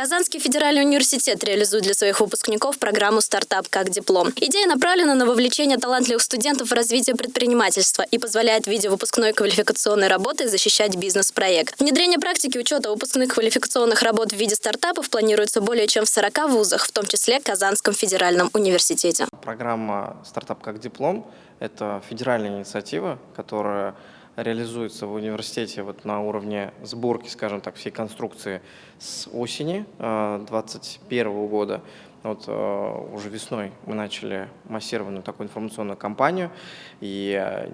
Казанский федеральный университет реализует для своих выпускников программу «Стартап как диплом». Идея направлена на вовлечение талантливых студентов в развитие предпринимательства и позволяет в виде выпускной квалификационной работы защищать бизнес-проект. Внедрение практики учета выпускных квалификационных работ в виде стартапов планируется более чем в 40 вузах, в том числе Казанском федеральном университете. Программа «Стартап как диплом» – это федеральная инициатива, которая реализуется в университете вот на уровне сборки, скажем так, всей конструкции с осени 2021 э, года. Вот э, уже весной мы начали массированную такую информационную кампанию, и э,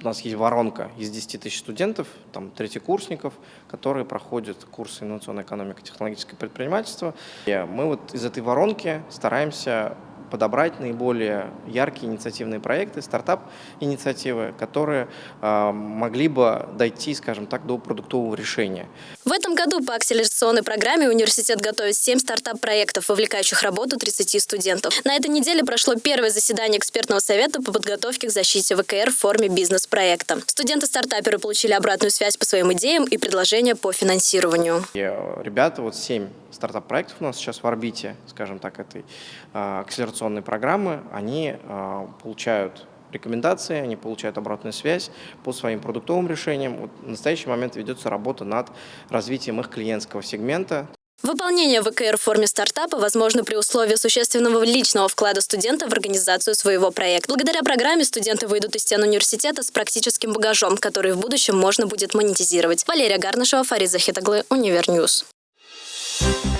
у нас есть воронка из 10 тысяч студентов, там третьекурсников, которые проходят курсы инновационной экономики, технологическое предпринимательство. И мы вот из этой воронки стараемся подобрать наиболее яркие инициативные проекты, стартап-инициативы, которые э, могли бы дойти, скажем так, до продуктового решения. В этом году по акселерационной программе университет готовит 7 стартап-проектов, вовлекающих работу 30 студентов. На этой неделе прошло первое заседание экспертного совета по подготовке к защите ВКР в форме бизнес-проекта. Студенты-стартаперы получили обратную связь по своим идеям и предложения по финансированию. Э, ребята, вот 7 стартап-проектов у нас сейчас в орбите, скажем так, этой э, акселерационной программы, они э, получают рекомендации, они получают обратную связь по своим продуктовым решениям. Вот в настоящий момент ведется работа над развитием их клиентского сегмента. Выполнение ВКР в форме стартапа возможно при условии существенного личного вклада студента в организацию своего проекта. Благодаря программе студенты выйдут из стен университета с практическим багажом, который в будущем можно будет монетизировать. Валерия Гарнышева, Фарид Захитаглы, Univer News. Thank you